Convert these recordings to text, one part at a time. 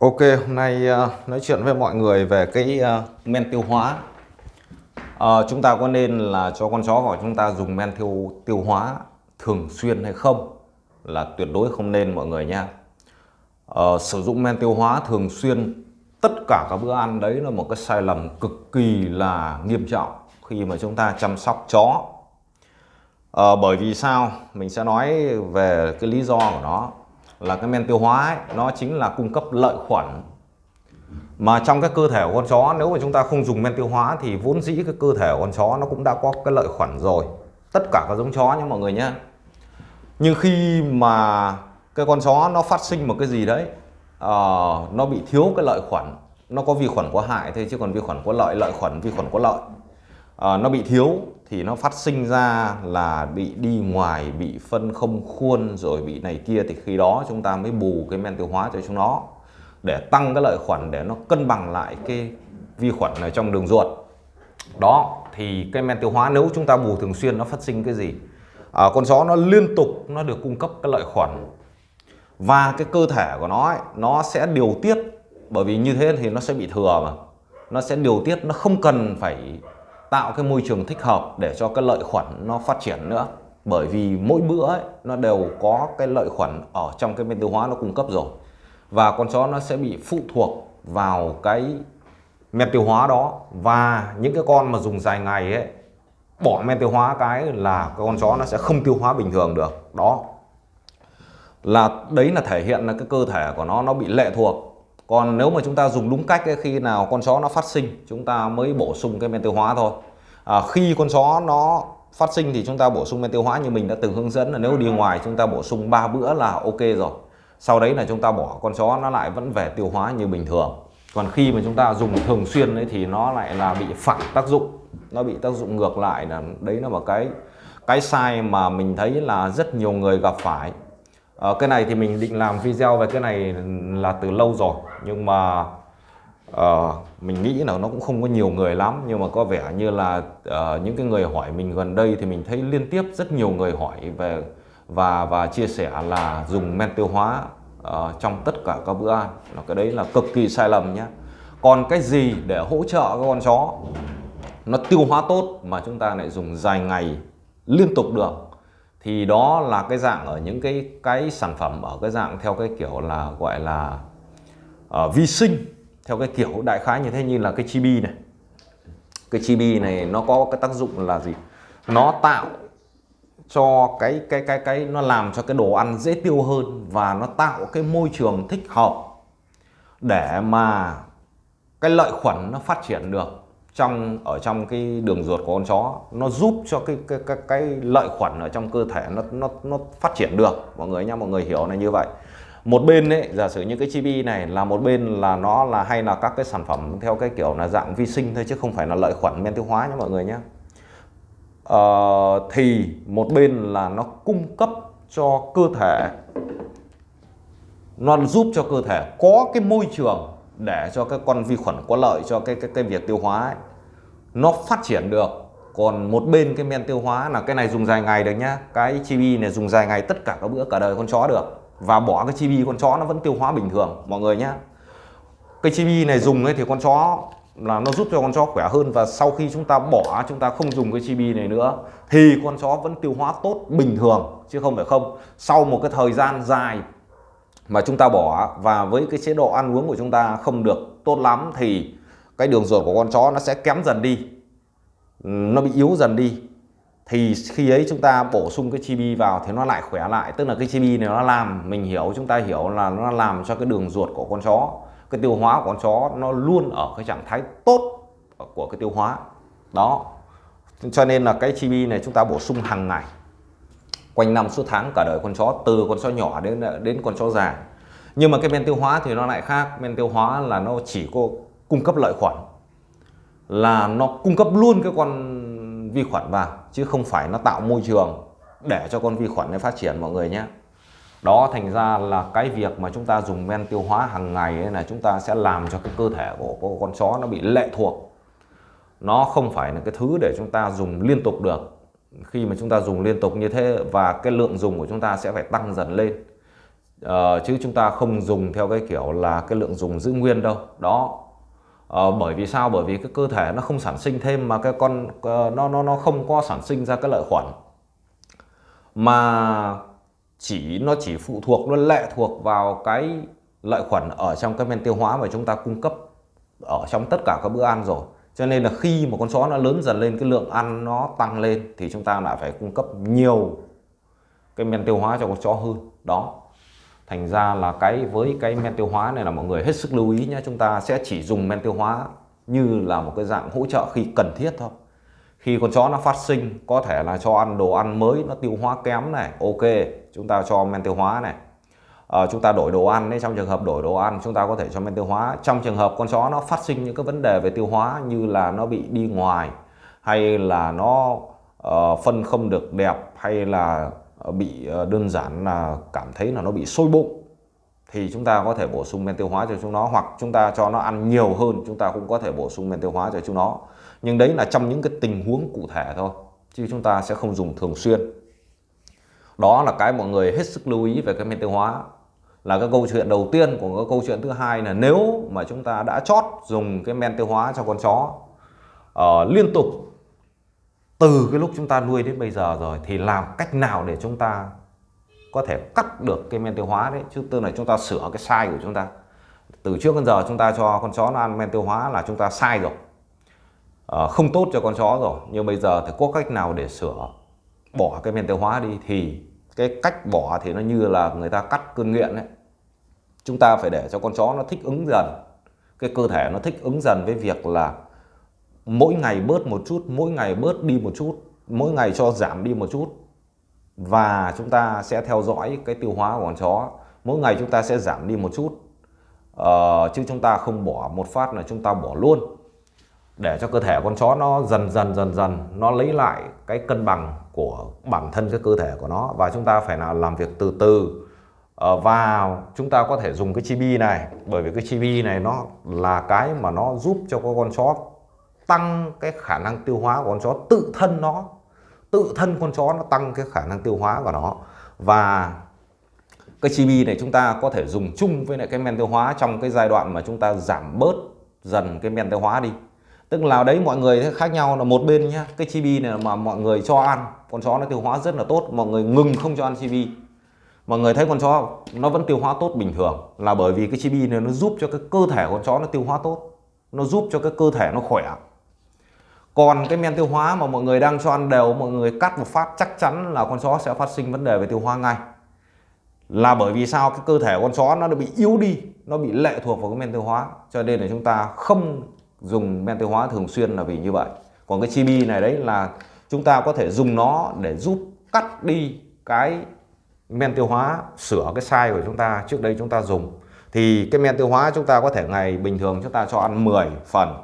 Ok, hôm nay uh, nói chuyện với mọi người về cái uh, men tiêu hóa. à, chúng ta có nên là cho con chó của chúng ta dùng men tiêu tiêu hóa thường xuyên hay không? Là tuyệt đối không nên mọi người nha. à, sử dụng men tiêu hóa thường xuyên tất cả các bữa ăn đấy là một cái sai lầm cực kỳ là nghiêm trọng khi mà chúng ta chăm sóc chó. à, bởi vì sao? Mình sẽ nói về cái lý do của nó là cái men tiêu hóa ấy, nó chính là cung cấp lợi khuẩn. Mà trong cái cơ thể của con chó nếu mà chúng ta không dùng men tiêu hóa thì vốn dĩ cái cơ thể của con chó nó cũng đã có cái lợi khuẩn rồi. Tất cả các giống chó nhé mọi người nhé. Nhưng khi mà cái con chó nó phát sinh một cái gì đấy uh, nó bị thiếu cái lợi khuẩn nó có vi khuẩn có hại thôi chứ còn vi khuẩn có lợi lợi khuẩn vi khuẩn có lợi. Ờ, nó bị thiếu thì nó phát sinh ra là bị đi ngoài bị phân không khuôn rồi bị này kia thì khi đó chúng ta mới bù cái men tiêu hóa cho chúng nó để tăng cái lợi khuẩn để nó cân bằng lại cái vi khuẩn ở trong đường ruột. Đó thì cái men tiêu hóa nếu chúng ta bù thường xuyên nó phát sinh cái gì? À, con chó nó liên tục nó được cung cấp cái lợi khuẩn và cái cơ thể của nó ấy, nó sẽ điều tiết bởi vì như thế thì nó sẽ bị thừa mà. Nó sẽ điều tiết nó không cần phải tạo cái môi trường thích hợp để cho cái lợi khuẩn nó phát triển nữa. Bởi vì mỗi bữa ấy, nó đều có cái lợi khuẩn ở trong cái men tiêu hóa nó cung cấp rồi. Và con chó nó sẽ bị phụ thuộc vào cái men tiêu hóa đó. Và những cái con mà dùng dài ngày ấy bỏ men tiêu hóa cái là con chó nó sẽ không tiêu hóa bình thường được. Đó. Là đấy là thể hiện là cái cơ thể của nó nó bị lệ thuộc còn nếu mà chúng ta dùng đúng cách ấy, khi nào con chó nó phát sinh chúng ta mới bổ sung cái men tiêu hóa thôi. À, khi con chó nó phát sinh thì chúng ta bổ sung men tiêu hóa như mình đã từng hướng dẫn là nếu đi ngoài chúng ta bổ sung 3 bữa là ok rồi. Sau đấy là chúng ta bỏ con chó nó lại vẫn về tiêu hóa như bình thường. Còn khi mà chúng ta dùng thường xuyên ấy thì nó lại là bị phản tác dụng nó bị tác dụng ngược lại là đấy là một cái cái sai mà mình thấy là rất nhiều người gặp phải à, cái này thì mình định làm video về cái này là từ lâu rồi. Nhưng mà uh, mình nghĩ là nó cũng không có nhiều người lắm. Nhưng mà có vẻ như là uh, những cái người hỏi mình gần đây thì mình thấy liên tiếp rất nhiều người hỏi về và và chia sẻ là dùng men tiêu hóa uh, trong tất cả các bữa ăn. Là cái đấy là cực kỳ sai lầm nhé còn cái gì để hỗ trợ các con chó? Nó tiêu hóa tốt mà chúng ta lại dùng dài ngày liên tục được thì đó là cái dạng ở những cái cái sản phẩm ở cái dạng theo cái kiểu là gọi là uh, vi sinh theo cái kiểu đại khái như thế như là cái chibi này. Cái chibi này nó có cái tác dụng là gì? Nó tạo cho cái cái cái cái nó làm cho cái đồ ăn dễ tiêu hơn và nó tạo cái môi trường thích hợp để mà cái lợi khuẩn nó phát triển được trong ở trong cái đường ruột của con chó nó giúp cho cái cái cái, cái lợi khuẩn ở trong cơ thể nó nó nó phát triển được. Mọi người nhá mọi người hiểu là như vậy. Một bên ấy giả sử như cái chibi này là một bên là nó là hay là các cái sản phẩm theo cái kiểu là dạng vi sinh thôi chứ không phải là lợi khuẩn men tiêu hóa nhé mọi người nhé uh, ờ, thì một bên là nó cung cấp cho cơ thể nó giúp cho cơ thể có cái môi trường để cho các con vi khuẩn có lợi cho cái cái cái việc tiêu hóa ấy, nó phát triển được. Còn một bên cái men tiêu hóa là cái này dùng dài ngày được nhá. Cái chibi này dùng dài ngày tất cả các bữa cả đời con chó được. Và bỏ cái chibi con chó nó vẫn tiêu hóa bình thường mọi người nhá. Cái chibi này dùng ấy thì con chó là nó giúp cho con chó khỏe hơn. Và sau khi chúng ta bỏ chúng ta không dùng cái chibi này nữa thì con chó vẫn tiêu hóa tốt bình thường chứ không phải không. Sau một cái thời gian dài mà chúng ta bỏ và với cái chế độ ăn uống của chúng ta không được tốt lắm thì cái đường ruột của con chó nó sẽ kém dần đi. Nó bị yếu dần đi. Thì khi ấy chúng ta bổ sung cái chibi vào thì nó lại khỏe lại. Tức là cái chibi này nó làm, mình hiểu, chúng ta hiểu là nó làm cho cái đường ruột của con chó, cái tiêu hóa của con chó nó luôn ở cái trạng thái tốt của cái tiêu hóa. Đó. Cho nên là cái chibi này chúng ta bổ sung hàng ngày, quanh năm suốt tháng cả đời con chó, từ con chó nhỏ đến đến con chó già nhưng mà cái men tiêu hóa thì nó lại khác. Men tiêu hóa là nó chỉ có cung cấp lợi khuẩn, là nó cung cấp luôn cái con vi khuẩn vào, chứ không phải nó tạo môi trường để cho con vi khuẩn nó phát triển, mọi người nhé. Đó, thành ra là cái việc mà chúng ta dùng men tiêu hóa hàng ngày ấy là chúng ta sẽ làm cho cái cơ thể của con chó nó bị lệ thuộc. Nó không phải là cái thứ để chúng ta dùng liên tục được. Khi mà chúng ta dùng liên tục như thế và cái lượng dùng của chúng ta sẽ phải tăng dần lên uh, chứ chúng ta không dùng theo cái kiểu là cái lượng dùng giữ nguyên đâu. Đó. Uh, bởi vì sao? Bởi vì cái cơ thể nó không sản sinh thêm mà cái con uh, nó nó nó không có sản sinh ra cái lợi khuẩn. Mà chỉ nó chỉ phụ thuộc nó lệ thuộc vào cái lợi khuẩn ở trong cái men tiêu hóa mà chúng ta cung cấp ở trong tất cả các bữa ăn rồi. Cho nên là khi mà con chó nó lớn dần lên cái lượng ăn nó tăng lên thì chúng ta lại phải cung cấp nhiều cái men tiêu hóa cho con chó hơn. Đó thành ra là cái với cái men tiêu hóa này là mọi người hết sức lưu ý nhé chúng ta sẽ chỉ dùng men tiêu hóa như là một cái dạng hỗ trợ khi cần thiết thôi. Khi con chó nó phát sinh có thể là cho ăn đồ ăn mới nó tiêu hóa kém này ok chúng ta cho men tiêu hóa này. À, chúng ta đổi đồ ăn đấy trong trường hợp đổi đồ ăn chúng ta có thể cho men tiêu hóa. Trong trường hợp con chó nó phát sinh những cái vấn đề về tiêu hóa như là nó bị đi ngoài hay là nó uh, phân không được đẹp hay là Ờ, bị ờ, đơn giản là cảm thấy là nó bị sôi bụng thì chúng ta có thể bổ sung men tiêu hóa cho chúng nó hoặc chúng ta cho nó ăn nhiều hơn chúng ta cũng có thể bổ sung men tiêu hóa cho chúng nó. Nhưng đấy là trong những cái tình huống cụ thể thôi chứ chúng ta sẽ không dùng thường xuyên. Đó là cái mọi người hết sức lưu ý về cái men tiêu hóa. Là cái câu chuyện đầu tiên của cái câu chuyện thứ hai là nếu mà chúng ta đã chót dùng cái men tiêu hóa cho con chó uh, liên tục từ cái lúc chúng ta nuôi đến bây giờ rồi thì làm cách nào để chúng ta có thể cắt được cái men tiêu hóa đấy? Chứ tức là chúng ta sửa cái sai của chúng ta. Từ trước đến giờ chúng ta cho con chó nó ăn men tiêu hóa là chúng ta sai rồi. À, không tốt cho con chó rồi. Nhưng bây giờ thì có cách nào để sửa bỏ cái men tiêu hóa đi? Thì cái cách bỏ thì nó như là người ta cắt cơn nghiện đấy. Chúng ta phải để cho con chó nó thích ứng dần. Cái cơ thể nó thích ứng dần với việc là mỗi ngày bớt một chút mỗi ngày bớt đi một chút mỗi ngày cho giảm đi một chút. Và chúng ta sẽ theo dõi cái tiêu hóa của con chó. Mỗi ngày chúng ta sẽ giảm đi một chút. Ờ, chứ chúng ta không bỏ một phát là chúng ta bỏ luôn. Để cho cơ thể con chó nó dần dần dần dần nó lấy lại cái cân bằng của bản thân cái cơ thể của nó. Và chúng ta phải là làm việc từ từ. Ờ, và chúng ta có thể dùng cái chibi này bởi vì cái chibi này nó là cái mà nó giúp cho con chó tăng cái khả năng tiêu hóa của con chó, tự thân nó, tự thân con chó nó tăng cái khả năng tiêu hóa của nó. Và cái chibi này chúng ta có thể dùng chung với lại cái men tiêu hóa trong cái giai đoạn mà chúng ta giảm bớt dần cái men tiêu hóa đi. Tức là đấy, mọi người khác nhau là một bên nhá. Cái chibi này mà mọi người cho ăn, con chó nó tiêu hóa rất là tốt. Mọi người ngừng không cho ăn chibi. Mọi người thấy con chó nó vẫn tiêu hóa tốt bình thường. Là bởi vì cái chibi này nó giúp cho cái cơ thể con chó nó tiêu hóa tốt. Nó giúp cho cái cơ thể nó khỏe còn cái men tiêu hóa mà mọi người đang cho ăn đều, mọi người cắt một phát chắc chắn là con chó sẽ phát sinh vấn đề về tiêu hóa ngay. Là bởi vì sao? Cái cơ thể con chó nó bị yếu đi, nó bị lệ thuộc vào cái men tiêu hóa. Cho nên là chúng ta không dùng men tiêu hóa thường xuyên là vì như vậy. Còn cái chibi này đấy là chúng ta có thể dùng nó để giúp cắt đi cái men tiêu hóa, sửa cái sai của chúng ta. Trước đây chúng ta dùng thì cái men tiêu hóa chúng ta có thể ngày bình thường chúng ta cho ăn 10 phần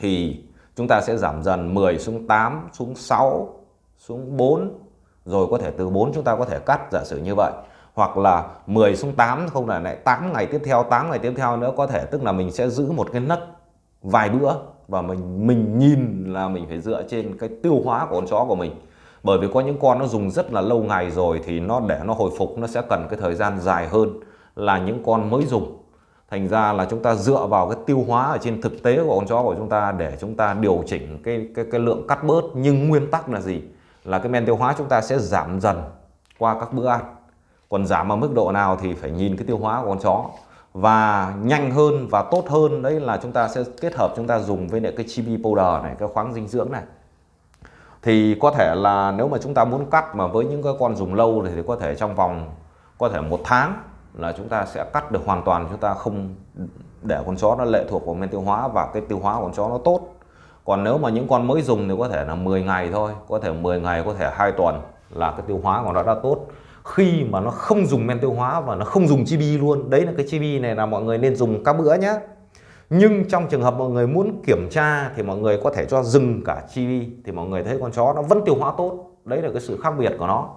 thì chúng ta sẽ giảm dần 10 xuống 8 xuống 6 xuống 4 rồi có thể từ 4 chúng ta có thể cắt, giả sử như vậy. Hoặc là 10 xuống 8 không là lại 8 ngày tiếp theo 8 ngày tiếp theo nữa. Có thể tức là mình sẽ giữ một cái nấc vài bữa và mình mình nhìn là mình phải dựa trên cái tiêu hóa của con chó của mình. Bởi vì có những con nó dùng rất là lâu ngày rồi thì nó để nó hồi phục, nó sẽ cần cái thời gian dài hơn là những con mới dùng thành ra là chúng ta dựa vào cái tiêu hóa ở trên thực tế của con chó của chúng ta để chúng ta điều chỉnh cái cái cái lượng cắt bớt. Nhưng nguyên tắc là gì? Là cái men tiêu hóa chúng ta sẽ giảm dần qua các bữa ăn. Còn giảm ở mức độ nào thì phải nhìn cái tiêu hóa của con chó. Và nhanh hơn và tốt hơn, đấy là chúng ta sẽ kết hợp chúng ta dùng với lại cái chibi powder này, cái khoáng dinh dưỡng này. Thì có thể là nếu mà chúng ta muốn cắt mà với những cái con dùng lâu thì có thể trong vòng, có thể một tháng là chúng ta sẽ cắt được hoàn toàn, chúng ta không để con chó nó lệ thuộc vào men tiêu hóa và cái tiêu hóa của con chó nó tốt. Còn nếu mà những con mới dùng thì có thể là 10 ngày thôi, có thể 10 ngày, có thể hai tuần là cái tiêu hóa của nó đã tốt. Khi mà nó không dùng men tiêu hóa và nó không dùng chibi luôn, đấy là cái chibi này là mọi người nên dùng các bữa nhé nhưng trong trường hợp mọi người muốn kiểm tra thì mọi người có thể cho dừng cả chibi, thì mọi người thấy con chó nó vẫn tiêu hóa tốt. Đấy là cái sự khác biệt của nó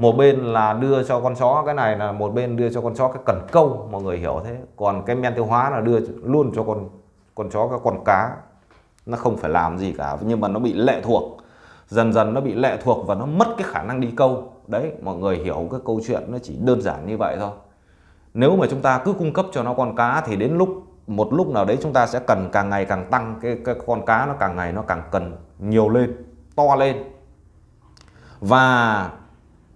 một bên là đưa cho con chó cái này là một bên đưa cho con chó cái cần câu mọi người hiểu thế. Còn cái men tiêu hóa là đưa luôn cho con con chó cái con cá. Nó không phải làm gì cả nhưng mà nó bị lệ thuộc. Dần dần nó bị lệ thuộc và nó mất cái khả năng đi câu. Đấy mọi người hiểu cái câu chuyện nó chỉ đơn giản như vậy thôi. Nếu mà chúng ta cứ cung cấp cho nó con cá thì đến lúc một lúc nào đấy chúng ta sẽ cần càng ngày càng tăng cái, cái con cá nó càng ngày nó càng cần nhiều lên to lên. Và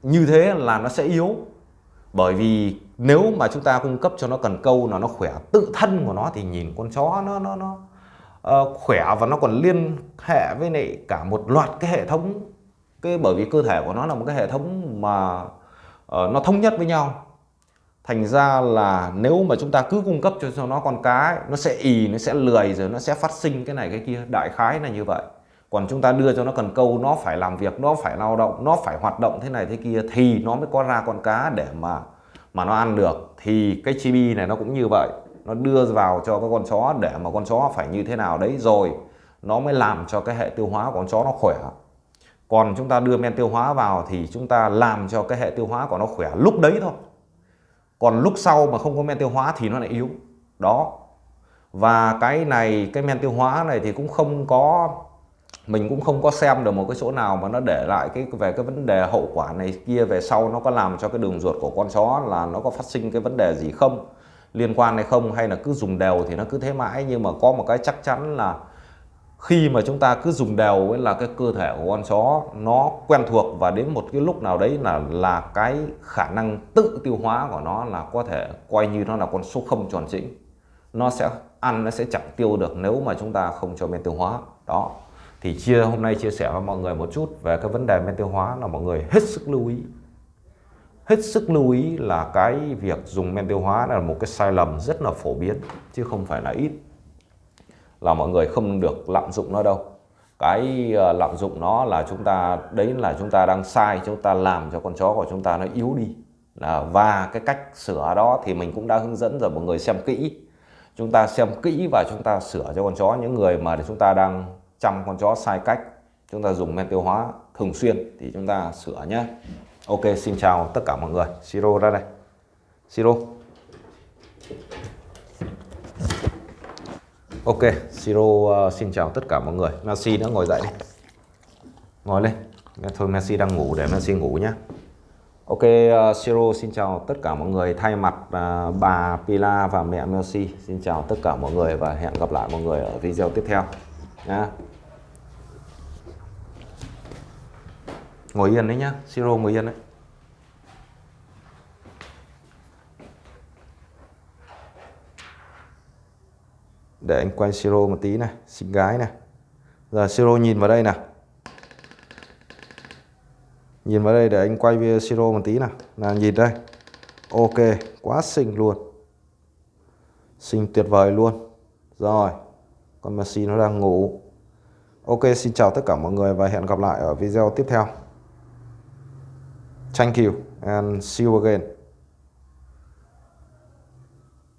như thế là nó sẽ yếu. Bởi vì nếu mà chúng ta cung cấp cho nó cần câu là nó khỏe tự thân của nó thì nhìn con chó nó nó nó uh, khỏe và nó còn liên hệ với lại cả một loạt cái hệ thống. Cái bởi vì cơ thể của nó là một cái hệ thống mà uh, nó thống nhất với nhau. Thành ra là nếu mà chúng ta cứ cung cấp cho nó con cá ấy, nó sẽ ì nó sẽ lười rồi nó sẽ phát sinh cái này cái kia. Đại khái là như vậy còn chúng ta đưa cho nó cần câu, nó phải làm việc, nó phải lao động, nó phải hoạt động thế này thế kia, thì nó mới có ra con cá để mà mà nó ăn được. Thì cái chibi này nó cũng như vậy. Nó đưa vào cho cái con chó để mà con chó phải như thế nào đấy rồi nó mới làm cho cái hệ tiêu hóa của con chó nó khỏe. Còn chúng ta đưa men tiêu hóa vào thì chúng ta làm cho cái hệ tiêu hóa của nó khỏe lúc đấy thôi. Còn lúc sau mà không có men tiêu hóa thì nó lại yếu. Đó. Và cái này, cái men tiêu hóa này thì cũng không có mình cũng không có xem được một cái chỗ nào mà nó để lại cái, về cái vấn đề hậu quả này kia về sau nó có làm cho cái đường ruột của con chó là nó có phát sinh cái vấn đề gì không, liên quan hay không, hay là cứ dùng đều thì nó cứ thế mãi. Nhưng mà có một cái chắc chắn là khi mà chúng ta cứ dùng đều ấy là cái cơ thể của con chó nó quen thuộc, và đến một cái lúc nào đấy là là cái khả năng tự tiêu hóa của nó là có thể coi như nó là con số không tròn chỉnh nó sẽ ăn, nó sẽ chẳng tiêu được nếu mà chúng ta không cho men tiêu hóa. Đó thì chia, hôm nay chia sẻ với mọi người một chút về cái vấn đề men tiêu hóa là mọi người hết sức lưu ý. Hết sức lưu ý là cái việc dùng men tiêu hóa là một cái sai lầm rất là phổ biến, chứ không phải là ít. Là mọi người không được lạm dụng nó đâu. Cái ờ, lạm dụng nó là chúng ta, đấy là chúng ta đang sai, chúng ta làm cho con chó của chúng ta nó yếu đi. Và cái cách sửa đó thì mình cũng đã hướng dẫn rồi, mọi người xem kỹ. Chúng ta xem kỹ và chúng ta sửa cho con chó. Những người mà chúng ta đang chăm con chó sai cách. Chúng ta dùng men tiêu hóa thường xuyên thì chúng ta sửa nhé. Ok xin chào tất cả mọi người. Siro ra đây. Siro. Ok Siro uh, xin chào tất cả mọi người. Messi đã ngồi dậy đi. Ngồi lên. Thôi Messi đang ngủ để Messi ngủ nhé Ok uh, Siro xin chào tất cả mọi người. Thay mặt uh, bà Pila và mẹ Messi Xin chào tất cả mọi người Và hẹn gặp lại mọi người ở video tiếp theo nha ngồi yên đấy nhá siro ngồi yên đấy. Để anh quay siro một tí này xinh gái này. Giờ siro nhìn vào đây nè, nhìn vào đây để anh quay video siro một tí nào. Là nhìn đây. Ok quá xinh luôn. Xinh tuyệt vời luôn. Rồi con Messi nó đang ngủ. Ok xin chào tất cả mọi người và hẹn gặp lại ở video tiếp theo. Thank you and see you again.